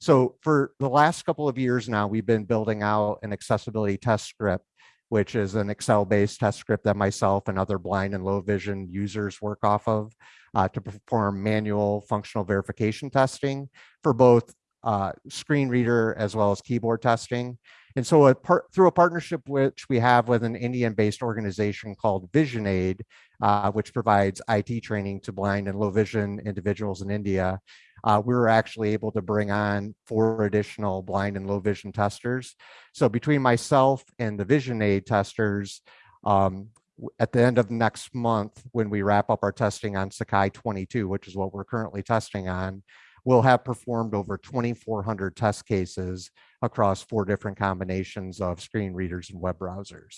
So for the last couple of years now, we've been building out an accessibility test script, which is an Excel-based test script that myself and other blind and low vision users work off of uh, to perform manual functional verification testing for both uh, screen reader as well as keyboard testing. And so a part, through a partnership which we have with an Indian-based organization called VisionAid, uh, which provides IT training to blind and low vision individuals in India, uh, we were actually able to bring on four additional blind and low vision testers. So between myself and the VisionAid testers, um, at the end of next month, when we wrap up our testing on Sakai 22, which is what we're currently testing on, we'll have performed over 2,400 test cases across four different combinations of screen readers and web browsers.